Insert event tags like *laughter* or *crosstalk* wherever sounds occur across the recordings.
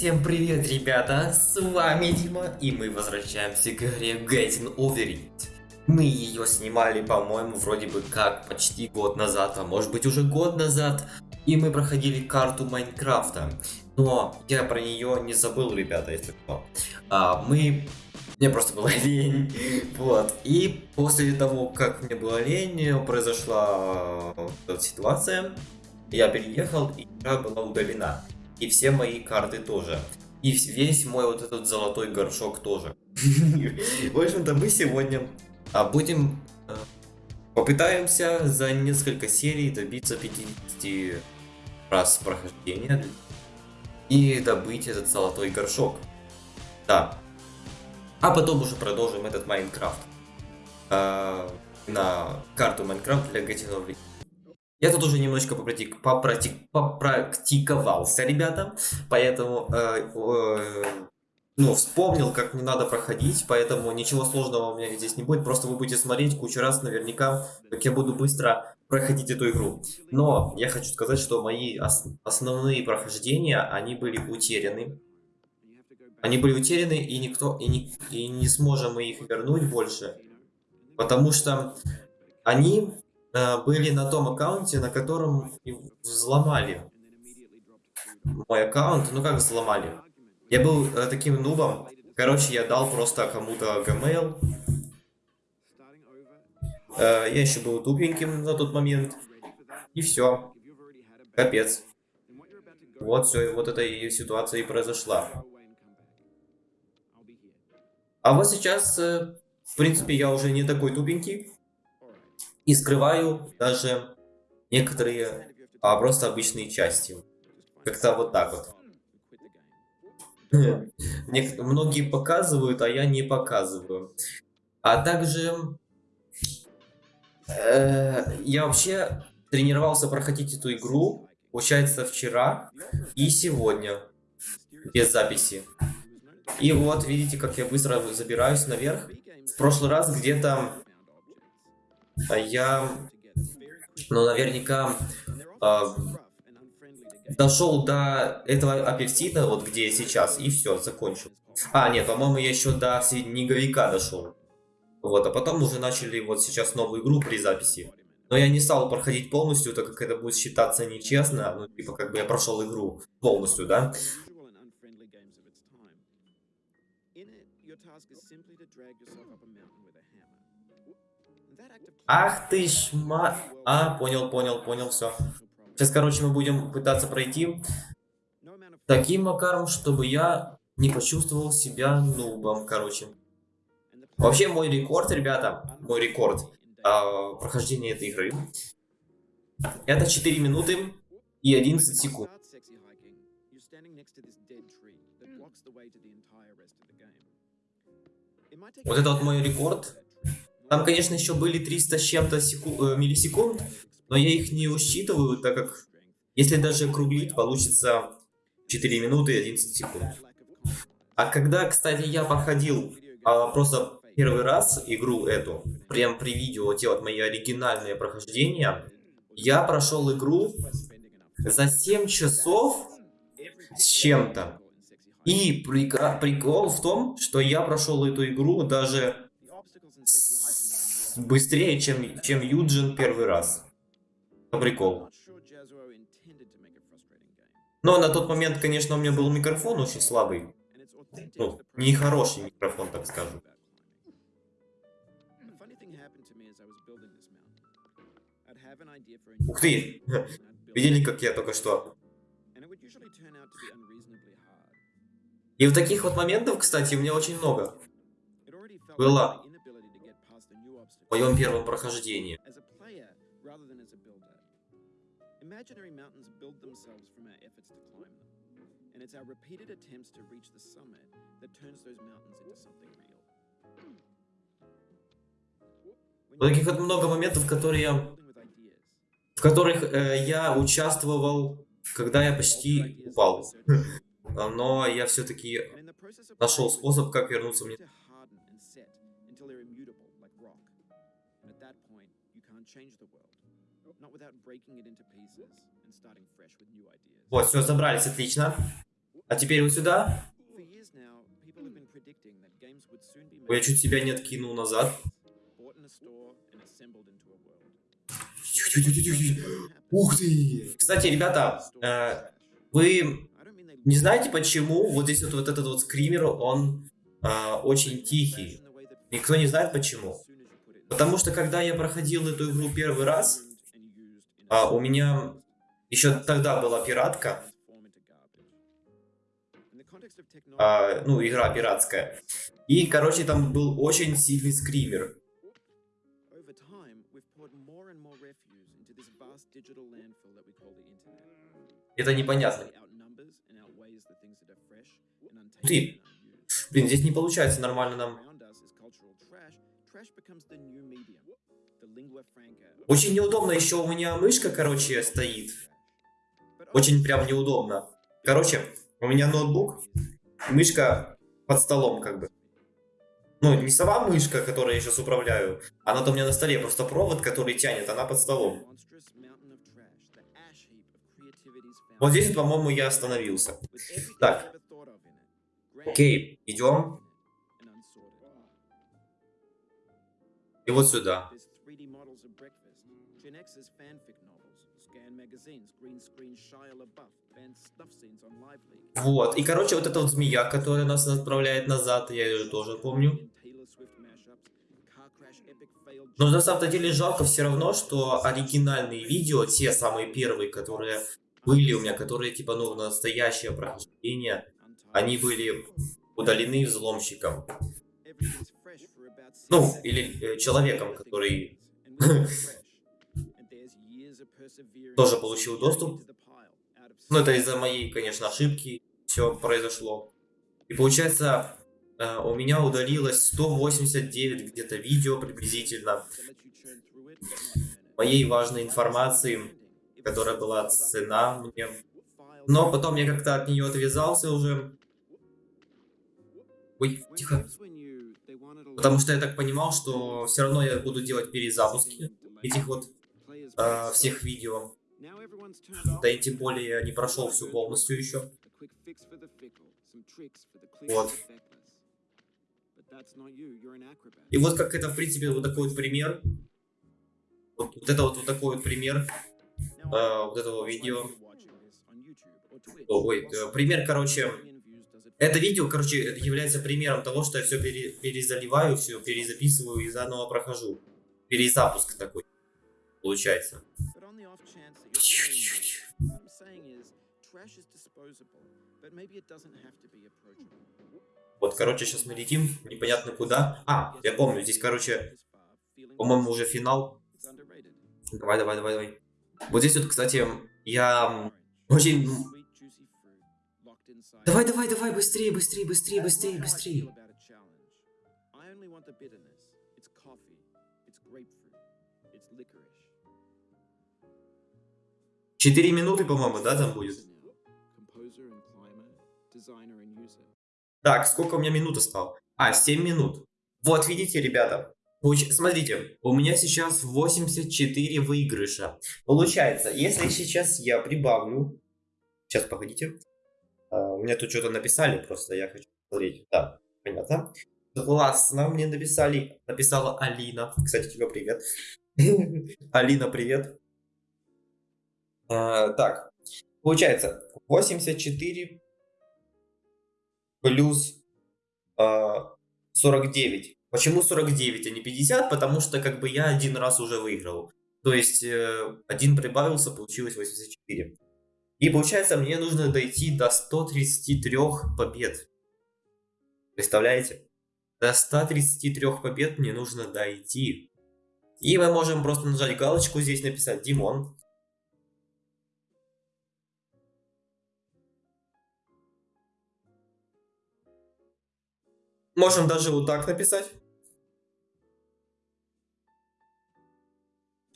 Всем привет, ребята! С вами Дима, и мы возвращаемся к игре Getting Over It. Мы ее снимали, по-моему, вроде бы как почти год назад, а может быть уже год назад. И мы проходили карту Майнкрафта. Но я про нее не забыл, ребята, если что. А, мы... Мне просто было *laughs* лень. Вот. И после того, как мне было лень, произошла ситуация. Я переехал, и игра была удалена. И все мои карты тоже. И весь мой вот этот золотой горшок тоже. В общем-то, мы сегодня а, будем... Э, попытаемся за несколько серий добиться 50 раз прохождения. И добыть этот золотой горшок. Да. А потом уже продолжим этот Майнкрафт. А, на карту Майнкрафт для Getting я тут уже немножечко попротик, попротик, попрактиковался, ребята, поэтому, э, э, ну, вспомнил, как мне надо проходить, поэтому ничего сложного у меня здесь не будет, просто вы будете смотреть кучу раз наверняка, как я буду быстро проходить эту игру. Но я хочу сказать, что мои ос основные прохождения, они были утеряны. Они были утеряны, и никто, и не, и не сможем мы их вернуть больше, потому что они были на том аккаунте, на котором взломали мой аккаунт. Ну как взломали? Я был э, таким нубом. Короче, я дал просто кому-то Gmail. Э, я еще был тупеньким на тот момент. И все. Капец. Вот все, вот эта и ситуация и произошла. А вот сейчас, э, в принципе, я уже не такой тупенький. И скрываю даже некоторые а, просто обычные части. Как-то вот так вот. *laughs* Многие показывают, а я не показываю. А также э, я вообще тренировался проходить эту игру, получается, вчера и сегодня, без записи. И вот, видите, как я быстро забираюсь наверх. В прошлый раз где-то я, ну, наверняка э, дошел до этого апельсина, вот где я сейчас, и все, закончил. А, нет, по-моему, я еще до снеговика дошел. Вот, а потом уже начали вот сейчас новую игру при записи. Но я не стал проходить полностью, так как это будет считаться нечестно. Ну, типа, как бы я прошел игру полностью, да? Ах ты ж ма... А, понял, понял, понял, все. Сейчас, короче, мы будем пытаться пройти таким макаром, чтобы я не почувствовал себя нубом, короче. Вообще, мой рекорд, ребята, мой рекорд э, прохождения этой игры, это 4 минуты и 11 секунд. Вот это вот мой рекорд. Там, конечно, еще были 300 с чем-то. Э, миллисекунд, но я их не учитываю, так как если даже округлить, получится 4 минуты и 11 секунд. А когда, кстати, я проходил а, просто первый раз игру эту, прям при видео, те вот мои оригинальные прохождения, я прошел игру за 7 часов с чем-то. И прикол в том, что я прошел эту игру даже быстрее, чем, чем Юджин первый раз. Прикол. Но на тот момент, конечно, у меня был микрофон очень слабый. Ну, нехороший микрофон, так скажем. Ух ты! *laughs* Видели, как я только что? И в таких вот моментов, кстати, у меня очень много было моем первом прохождении. Imaginary mountains build themselves from our efforts to climb them. And it's our repeated attempts to reach the summit that turns those mountains into something real. Вот таких вот много моментов, которые я, в которых э, я участвовал, когда я почти упал. Но я все-таки нашел способ, как вернуться мне. Вот, все, забрались, отлично. А теперь вот сюда. Ой, я чуть себя не откинул назад. Ух ты! Кстати, ребята, э, вы не знаете почему вот здесь вот, вот этот вот скример, он э, очень тихий. Никто не знает почему. Потому что когда я проходил эту игру первый раз, а, у меня еще тогда была пиратка. А, ну, игра пиратская. И, короче, там был очень сильный скример. Это непонятно. Ты. Блин, здесь не получается нормально нам. Очень неудобно еще у меня мышка, короче, стоит. Очень прям неудобно. Короче, у меня ноутбук, мышка под столом как бы. Ну, не сама мышка, которой я сейчас управляю, она-то у меня на столе, просто провод, который тянет, она под столом. Вот здесь, по-моему, я остановился. Так. Окей, идем. И вот сюда. Вот, и короче, вот эта вот змея, которая нас отправляет назад, я ее тоже помню. Но на самом деле жалко все равно, что оригинальные видео, те самые первые, которые были у меня, которые типа, ну, настоящее прохождение, они были удалены взломщиком. Ну, или э, человеком, который *laughs* тоже получил доступ. Ну, это из-за моей, конечно, ошибки все произошло. И получается, э, у меня удалилось 189 где-то видео приблизительно моей важной информации, которая была цена мне. Но потом я как-то от нее отвязался уже. Ой, тихо. Потому что я так понимал, что все равно я буду делать перезапуски этих вот э, всех видео. Да и тем более я не прошел всю полностью еще. Вот. И вот как это, в принципе, вот такой вот пример. Вот, вот это вот, вот такой вот пример э, вот этого видео. Ой, э, пример, короче, это видео, короче, является примером того, что я все пере, перезаливаю, все перезаписываю и заново прохожу. Перезапуск такой получается. Вот, короче, сейчас мы летим, непонятно куда. А, я помню, здесь, короче, по-моему, уже финал. Давай, давай, давай, давай. Вот здесь вот, кстати, я очень Давай, давай, давай, быстрее, быстрее, быстрее, быстрее, быстрее. Четыре минуты, по-моему, да, там будет? Так, сколько у меня минут осталось? А, 7 минут. Вот, видите, ребята. Смотрите, у меня сейчас 84 выигрыша. Получается, если сейчас я прибавлю... Сейчас, погодите. Меня тут что-то написали, просто я хочу посмотреть. Да, понятно. Классно мне написали. Написала Алина. Кстати, тебе привет. *laughs* Алина, привет. А, так, получается 84 плюс а, 49. Почему 49, а не 50? Потому что как бы я один раз уже выиграл. То есть э, один прибавился, получилось 84. И получается, мне нужно дойти до 133 побед. Представляете? До 133 побед мне нужно дойти. И мы можем просто нажать галочку здесь, написать Димон. Можем даже вот так написать.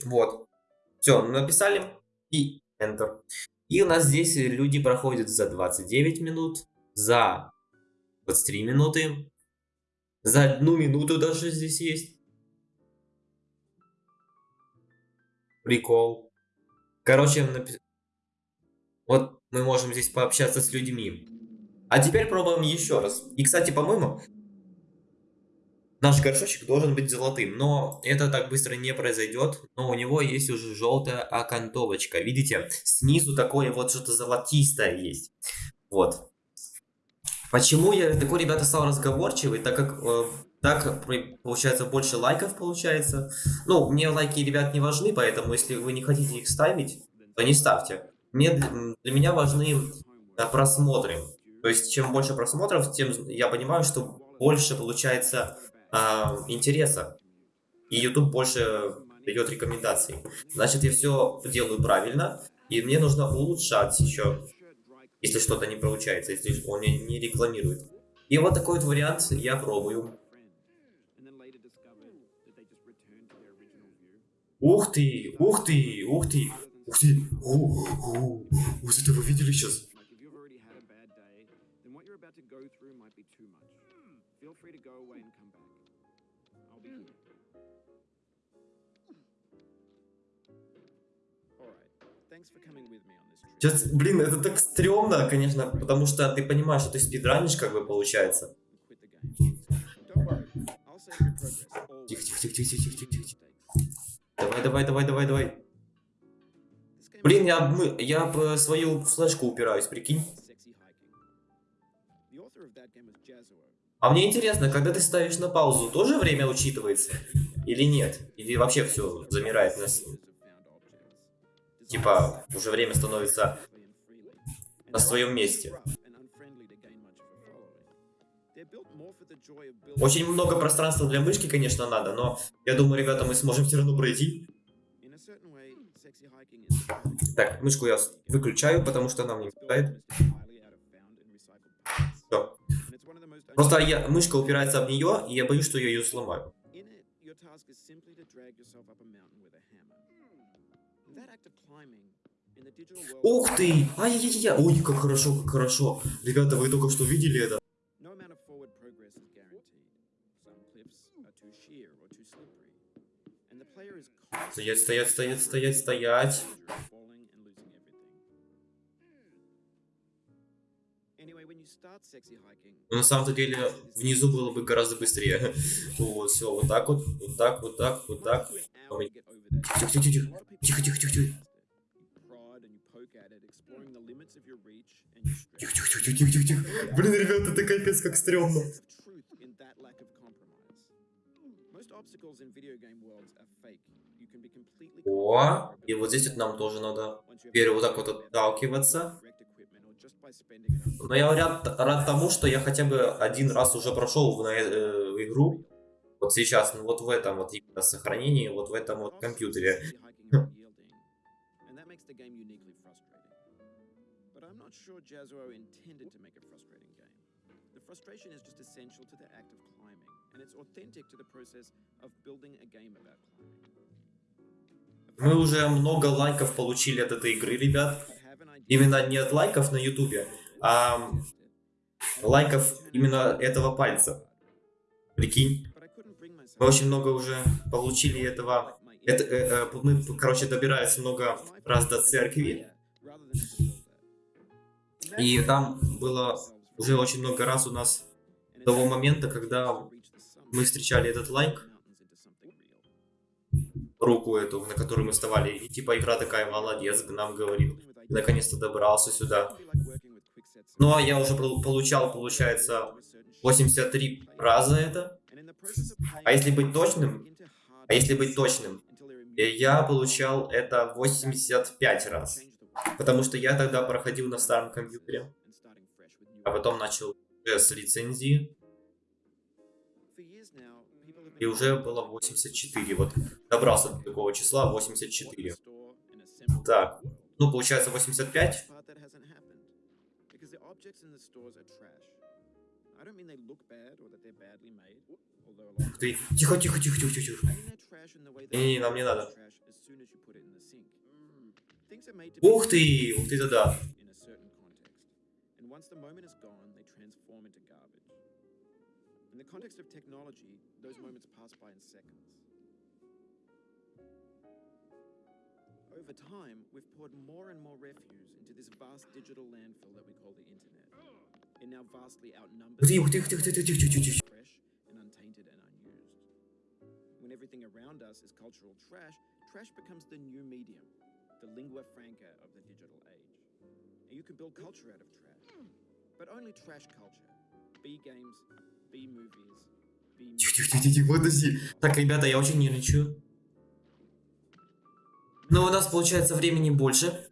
Вот. Все, написали и Enter. И у нас здесь люди проходят за 29 минут, за 23 минуты, за одну минуту даже здесь есть. Прикол. Короче, вот мы можем здесь пообщаться с людьми. А теперь пробуем еще раз. И, кстати, по-моему, наш горшочек должен быть золотым. Но это так быстро не произойдет. Но у него есть уже желтая окантовочка. Видите, снизу такое вот что-то золотистое есть. Вот. Почему я такой, ребята, стал разговорчивый? Так как э, так получается больше лайков получается. Ну, мне лайки, ребят, не важны, поэтому если вы не хотите их ставить, то не ставьте. Мне, для меня важны э, просмотры. То есть, чем больше просмотров, тем я понимаю, что больше получается э, интереса. И YouTube больше дает рекомендаций. Значит, я все делаю правильно. И мне нужно улучшать еще если что-то не получается, если он не, рекламирует. И вот такой вот вариант я пробую. Ух ты, ух ты, ух ты, ух ты, о, о, вот это вы видели сейчас? Сейчас, блин, это так стрёмно, конечно, потому что ты понимаешь, что ты спидранишь, как бы, получается. Тихо, тихо, тихо, тихо, тихо, тихо, тихо. Давай, давай, давай, давай, давай. Блин, я, мы, я в свою флешку упираюсь, прикинь. А мне интересно, когда ты ставишь на паузу, тоже время учитывается? Или нет? Или вообще все замирает на, типа, уже время становится на своем месте. Очень много пространства для мышки, конечно, надо, но я думаю, ребята, мы сможем все равно пройти. Так, мышку я выключаю, потому что она мне мешает. Просто я, мышка упирается об нее, и я боюсь, что я ее сломаю. Ух ты! Ай-яй-яй! Ой, как хорошо, как хорошо. Ребята, вы только что видели это? Стоять, стоять, стоять, стоять, стоять. Но на самом деле внизу было бы гораздо быстрее. Вот, все, вот так вот, вот так, вот так, вот так. Тихо, тихо, тихо, тихо, тихо, тихо, тихо. Тихо, тихо, тихо, тихо, тихо, тихо. Блин, ребята, это капец как стрёмно. О, и вот здесь вот нам тоже надо теперь вот так вот отталкиваться. Но я рад, рад тому, что я хотя бы один раз уже прошел в, э, в игру. Вот сейчас, ну вот в этом вот сохранении, вот в этом вот компьютере. The frustration is just essential to the act of climbing, and it's authentic to the process of building a game about climbing. Мы уже много лайков получили от этой игры, ребят. Именно не от лайков на ютубе, а лайков именно этого пальца. Прикинь. Мы очень много уже получили этого. Это, э, э, мы, короче, добирались много раз до церкви. И там было уже очень много раз у нас того момента, когда мы встречали этот лайк, руку эту, на которую мы вставали, и типа игра такая, молодец, нам говорит, наконец-то добрался сюда. Ну а я уже получал, получается, 83 раза это. А если быть точным, а если быть точным, я получал это 85 раз. Потому что я тогда проходил на старом компьютере. А потом начал с лицензии. И уже было 84. Вот добрался до такого числа 84. Так. Ну, получается 85. Ты... Тихо, тихо, тихо, тихо, тихо. Не, не, нам не надо. Ух ты! Ух ты, да-да. In the context of technology, those moments pass by in seconds. Over time, we've poured more and more refuse into this vast digital landfill that we call the internet. It now vastly outnumbers Ух ты, ух ты, ух ты, ух ты, ух ты, ух ты, ух ты, ух ты. fresh and untainted and unused. When everything around us is cultural trash, trash becomes the new medium, the lingua franca of the digital age. And you can build culture out of trash, but only trash culture. B games, B movies, B music. Тихо, тихо, тихо, тихо, подожди. Так, ребята, я очень нервничаю. Но у нас получается времени больше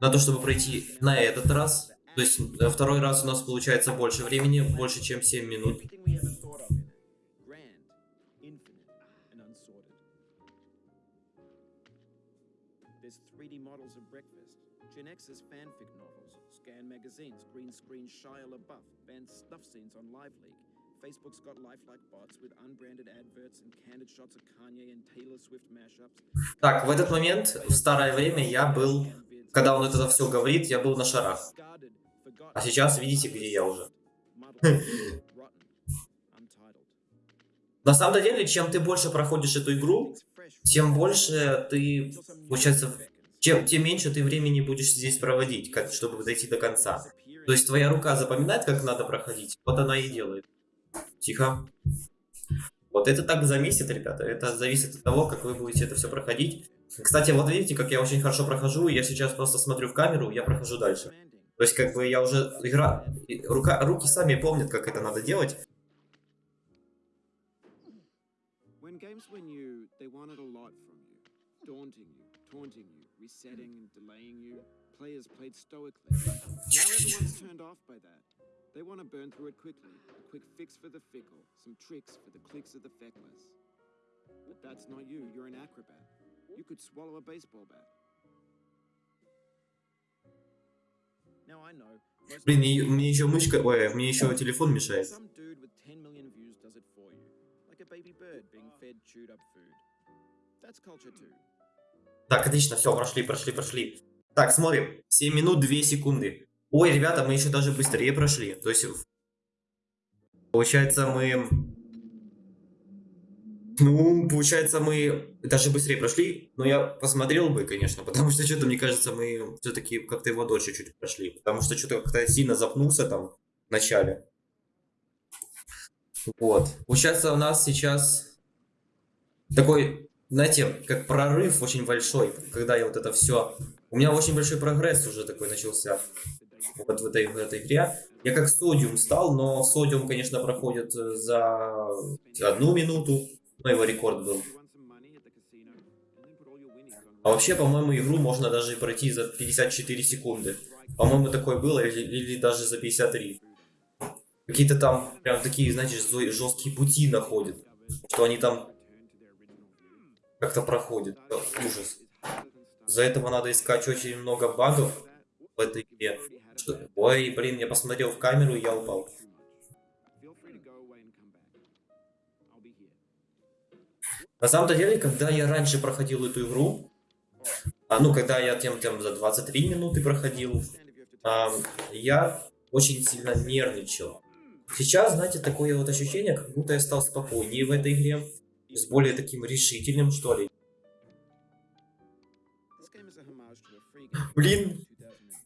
на то, чтобы пройти на этот раз. То есть второй раз у нас получается больше времени, больше, чем 7 минут. Everything we ever thought of in it. Grand, infinite, and unsorted. There's 3D models of breakfast, Gen X's fanfic novels, scan magazines, green screen Shia LaBeouf, banned snuff scenes on LiveLeak. Facebook's got lifelike bots with unbranded adverts and candid shots of Kanye and Taylor Swift mashups. Так, в этот момент, в старое время, я был, когда он это все говорит, я был на шарах. А сейчас видите, где я уже. На самом деле, чем ты больше проходишь эту игру, тем больше ты, получается, чем, тем меньше ты времени будешь здесь проводить, как, чтобы дойти до конца. То есть твоя рука запоминает, как надо проходить, вот она и делает. Тихо. Вот это так зависит, ребята. Это зависит от того, как вы будете это все проходить. Кстати, вот видите, как я очень хорошо прохожу. Я сейчас просто смотрю в камеру, я прохожу дальше. То есть, как бы я уже игра... Рука... Руки сами помнят, как это надо делать. Players played stoically. Now everyone's turned off by that. They want to burn through it quickly. Quick fix for the fickle, some tricks for the clicks of the feckless. But that's not you, you're an acrobat. You could swallow a baseball bat. Now I know. most Блин, мне, еще мышка... Ой, мне еще телефон мешает. Some dude with 10 million views does it for you. Like a baby bird being fed chewed up food. That's culture too. Так, отлично, все, прошли, прошли, прошли. Так, смотрим. 7 минут 2 секунды. Ой, ребята, мы еще даже быстрее прошли. То есть, получается, мы... Ну, получается, мы даже быстрее прошли. Но я посмотрел бы, конечно, *laughs* потому что что-то, мне кажется, мы все-таки как-то его дольше чуть прошли. Потому что что-то как-то сильно запнулся там в начале. Вот. Получается, у нас сейчас такой, знаете, как прорыв очень большой, когда я вот это все... У меня очень большой прогресс уже такой начался вот в этой, в этой игре. Я как Содиум стал, но Содиум, конечно, проходит э, за одну минуту, но его рекорд был. А вообще, по-моему, игру можно даже пройти за 54 секунды. По-моему, такое было, или, или даже за 53. Какие-то там прям такие, знаете, жесткие пути находят, что они там как-то проходят. Это ужас. За этого надо искать очень много багов в этой игре. Что- Ой, блин, я посмотрел в камеру, и я упал. На самом деле, когда я раньше проходил эту игру, а ну, когда я тем тем за 23 минуты проходил, ам, я очень сильно нервничал. Сейчас, знаете, такое вот ощущение, как будто я стал спокойнее в этой игре, с более таким решительным, что ли. Блин, from 2008.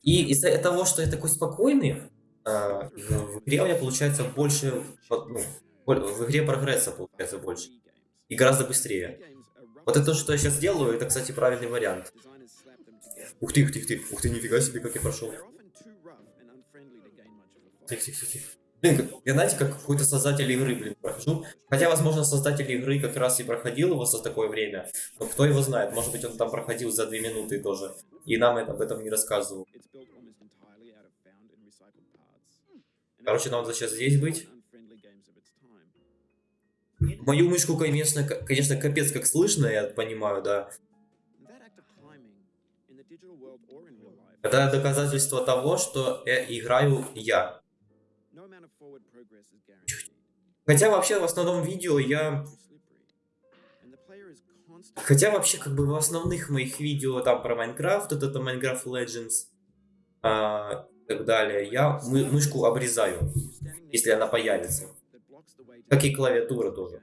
И из-за того, что я такой спокойный, а, в игре у меня получается больше, ну, в игре прогресса получается больше. И гораздо быстрее. Вот это то, что я сейчас делаю, это, кстати, правильный вариант. Ух ты, ух ты, ух ты, ух ты, нифига себе, как я прошел. Тихо, тихо, тихо. Блин, я знаете, как какой-то создатель игры, блин, прохожу. Хотя, возможно, создатель игры как раз и проходил его за такое время. Но кто его знает, может быть, он там проходил за две минуты тоже. И нам это, об этом не рассказывал. Короче, нам надо сейчас здесь быть. Мою мышку, конечно, конечно, капец как слышно, я понимаю, да. Это доказательство того, что э, играю я. Хотя вообще в основном видео я... Хотя вообще как бы в основных моих видео там про Майнкрафт, вот это Minecraft Legends а, и так далее, я мы- мышку обрезаю, если она появится. Как и клавиатура тоже.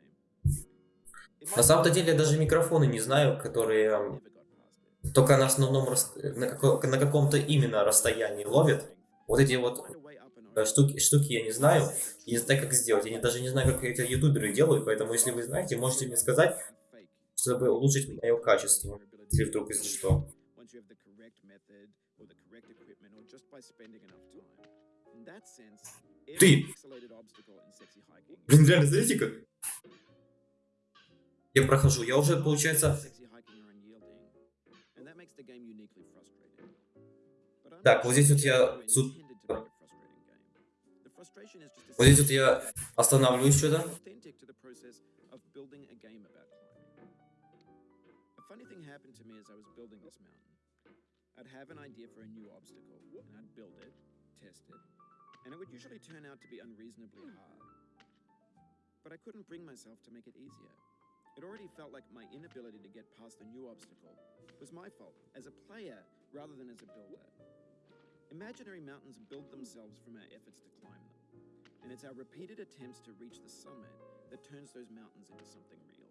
На самом-то деле я даже микрофоны не знаю, которые только на основном, рас- на, како- на каком-то именно расстоянии ловят. Вот эти вот Э, штуки, штуки я не знаю, и не знаю, как сделать. Я не- даже не знаю, как это ютуберы делают, поэтому если вы знаете, можете мне сказать, чтобы улучшить мое качество, если вдруг, если что. Ты! Блин, реально, смотрите как. Я прохожу, я уже, получается... Так, вот здесь вот я тут- Вот здесь вот я останавливаюсь что-то. authentic to the process of building a game about climbing. A funny thing happened to me as I was building this mountain. I'd have an idea for a new obstacle, and I'd build it, test it, and it would usually turn out to be unreasonably hard. But I couldn't bring myself to make it easier. It already felt like my inability to get past the new obstacle was my fault as a player rather than as a builder. Imaginary mountains build themselves from our efforts to climb them, And it's our repeated attempts to reach the summit that turns those mountains into something real.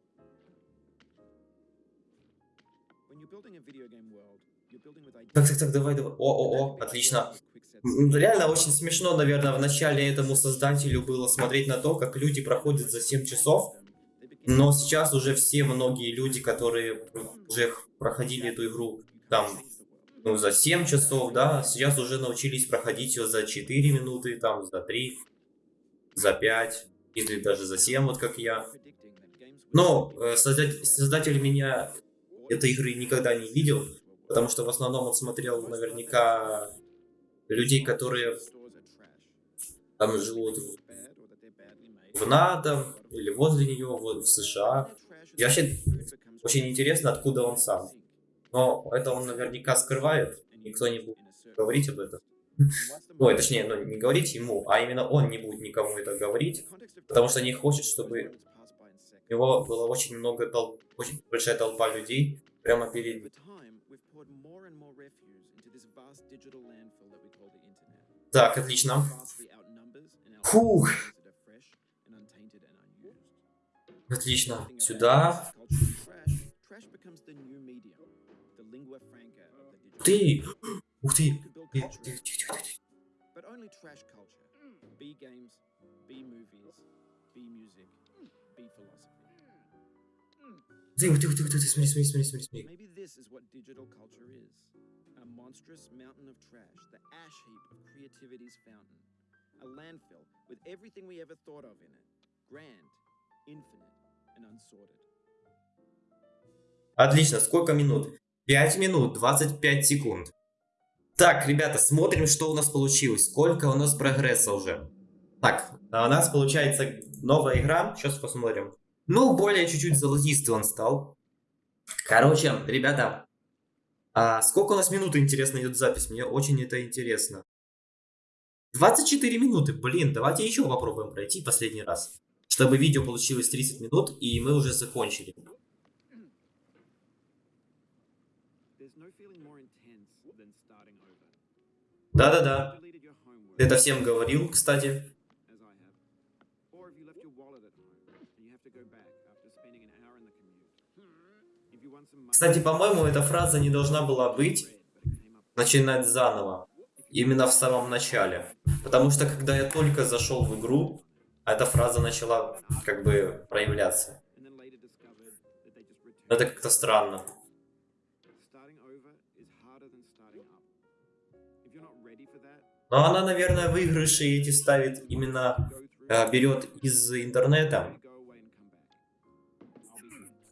When you're building a video game world, you're building with ideas. Так, так, так, давай, давай. О, о, о, отлично. Реально очень смешно, наверное, в начале этому создателю было смотреть на то, как люди проходят за 7 часов. Но сейчас уже все многие люди, которые уже проходили эту игру там ну, за 7 часов, да, сейчас уже научились проходить ее за 4 минуты, там, за 3, за 5, или даже за 7, вот как я. Но э, создать- создатель меня этой игры никогда не видел, потому что в основном он смотрел наверняка людей, которые там живут в НАТО или возле нее, вот, в США. И вообще очень интересно, откуда он сам. Но это он наверняка скрывает, никто не будет говорить об этом. Ой, точнее, ну, не говорить ему, а именно он не будет никому это говорить, потому что не хочет, чтобы у него было очень много толп, очень большая толпа людей прямо перед ним. Так, отлично. Фух. Отлично. Сюда. Ты! Ух ты! Тихо, тихо, тихо, тихо. Ух ты, смотри, смотри, смотри, смотри, смотри. Maybe this is what digital culture is. A monstrous mountain of trash, the ash heap of creativity's fountain. A landfill with everything we ever thought of in it. Grand, infinite, and unsorted. Отлично, сколько минут? 5 минут, 25 секунд. Так, ребята, смотрим, что у нас получилось. Сколько у нас прогресса уже. Так, а у нас получается новая игра. Сейчас посмотрим. Ну, более чуть-чуть золотистый он стал. Короче, ребята, а сколько у нас минут, интересно, идет запись? Мне очень это интересно. 24 минуты. Блин, давайте еще попробуем пройти последний раз. Чтобы видео получилось 30 минут, и мы уже закончили. There's no feeling more intense than starting over. Да-да-да. Deleted your homework, Ты это всем говорил, кстати. as I have. Or if you left your wallet at home and you have to go back after spending an hour in the commute. If you want some money, Кстати, по-моему, эта фраза не должна была быть начинать заново. Именно в самом начале. Потому что когда я только зашел в игру, эта фраза начала как бы проявляться. Это как-то странно. Но она, наверное, выигрыши эти ставит именно, э, берет из интернета.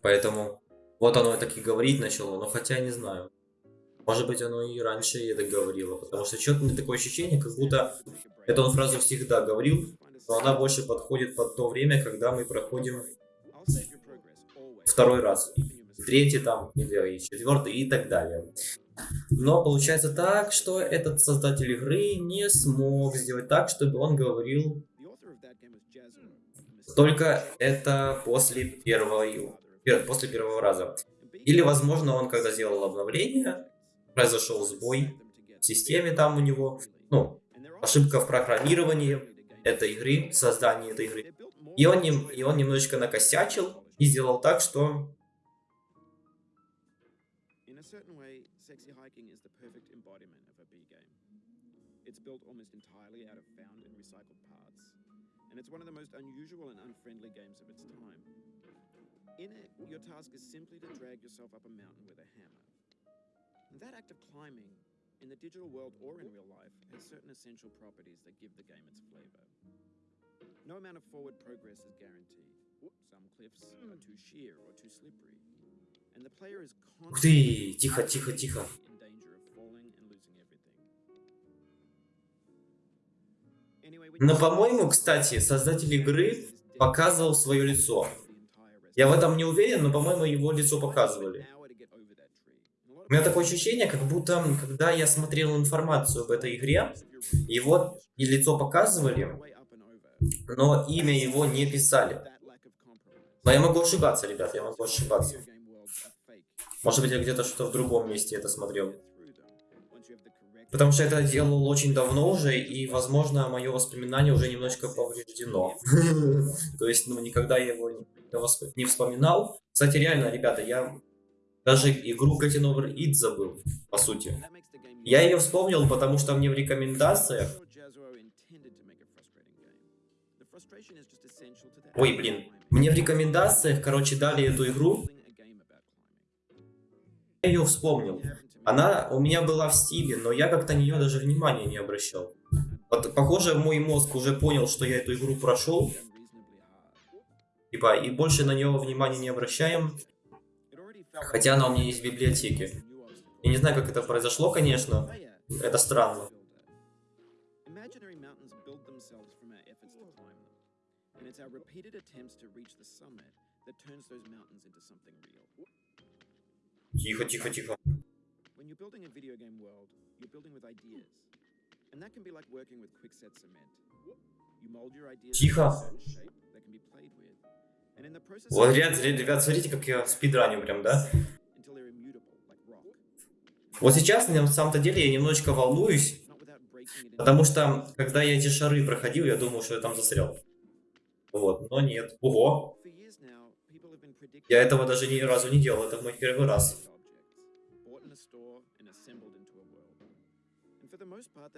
Поэтому вот оно так и говорить начало. Но хотя не знаю. Может быть, оно и раньше это говорило. Потому что что-то мне такое ощущение, как будто эту он фразу всегда говорил, но она больше подходит под то время, когда мы проходим второй раз. Третий там, или четвертый и так далее. Но получается так, что этот создатель игры не смог сделать так, чтобы он говорил только это после первого, пер- после первого раза. Или, возможно, он когда сделал обновление, произошел сбой в системе там у него, ну, ошибка в программировании этой игры, создании этой игры. И он, и он немножечко накосячил и сделал так, что built almost entirely out of found and recycled parts, and it's one of the most unusual and unfriendly games of its time. In it, your task is simply to drag yourself up a mountain with a hammer. And that act of climbing, in the digital world or in real life, has certain essential properties that give the game its flavor. No amount of forward progress is guaranteed. Some cliffs are hmm. too sheer or too slippery. And the player is constantly in danger of falling and losing everything. Но, по-моему, кстати, создатель игры показывал свое лицо. Я в этом не уверен, но, по-моему, его лицо показывали. У меня такое ощущение, как будто, когда я смотрел информацию об этой игре, его и лицо показывали, но имя его не писали. Но я могу ошибаться, ребят, я могу ошибаться. Может быть, я где-то что-то в другом месте это смотрел. Потому что это делал очень давно уже, и, возможно, мое воспоминание уже немножко повреждено. *laughs* То есть, ну, никогда я его не вспоминал. Кстати, реально, ребята, я даже игру Getting Over It забыл, по сути. Я ее вспомнил, потому что мне в рекомендациях... Ой, блин. Мне в рекомендациях, короче, дали эту игру, я ее вспомнил. Она у меня была в стиле, но я как-то на нее даже внимания не обращал. Похоже, мой мозг уже понял, что я эту игру прошел, типа, и больше на нее внимания не обращаем, хотя она у меня есть в библиотеке. Я не знаю, как это произошло, конечно. Это странно. Тихо, тихо, тихо. When you're building a video game world, you're building with ideas. And that can be like working with quickset cement. You mold your ideas Тихо. Вот, ребят, ребят, смотрите, как я спидраню прям, да? Вот сейчас, на самом-то деле, я немножечко волнуюсь, потому что, когда я эти шары проходил, я думал, что я там застрял. Вот, но нет. Ого, я этого даже ни разу не делал, это мой первый раз.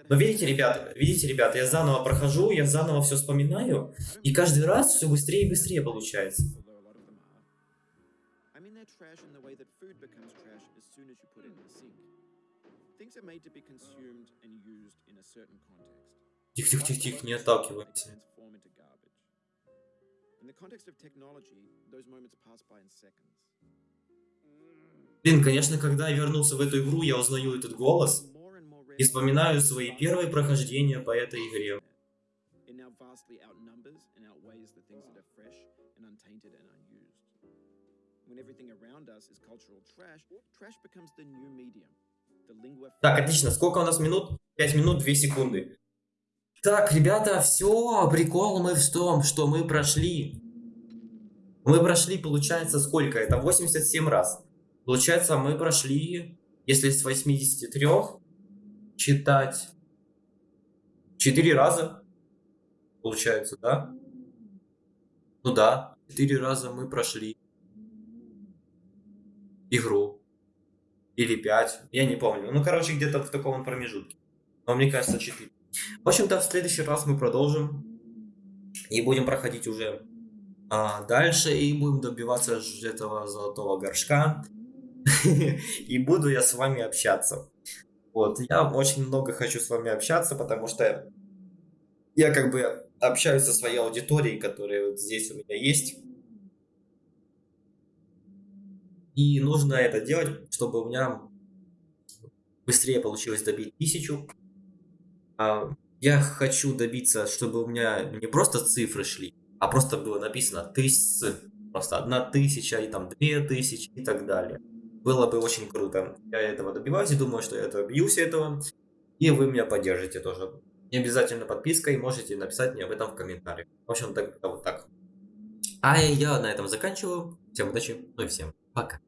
Но видите, ребят, видите, ребят, я заново прохожу, я заново все вспоминаю, и каждый раз все быстрее и быстрее получается. Тихо, тихо, тихо, тихо, не отталкивайся. Transform into garbage. In the context of technology, those moments pass by in seconds. Блин, конечно, когда я вернулся в эту игру, я узнаю этот голос и вспоминаю свои первые прохождения по этой игре. Так, отлично. Сколько у нас минут? 5 минут 2 секунды. Так, ребята, все, прикол мы в том, что мы прошли. Мы прошли, получается, сколько? Это 87 раз. Получается, мы прошли, если с 83 читать 4 раза. Получается, да? Ну да, 4 раза мы прошли игру. Или 5, я не помню. Ну, короче, где-то в таком промежутке. Но мне кажется, 4. В общем-то, в следующий раз мы продолжим. И будем проходить уже а, дальше. И будем добиваться этого золотого горшка. *laughs* И буду я с вами общаться. Вот, я очень много хочу с вами общаться, потому что я как бы общаюсь со своей аудиторией, которая вот здесь у меня есть. И нужно это делать, чтобы у меня быстрее получилось добить тысячу. А, Я хочу добиться, чтобы у меня не просто цифры шли, а просто было написано тысячи, просто одна тысяча и там две тысячи и так далее. Было бы очень круто. Я этого добиваюсь и думаю, что я добьюсь этого. И вы меня поддержите тоже. Не обязательно подпиской, можете написать мне об этом в комментариях. В общем, так, вот так. А я на этом заканчиваю. Всем удачи, ну и всем пока.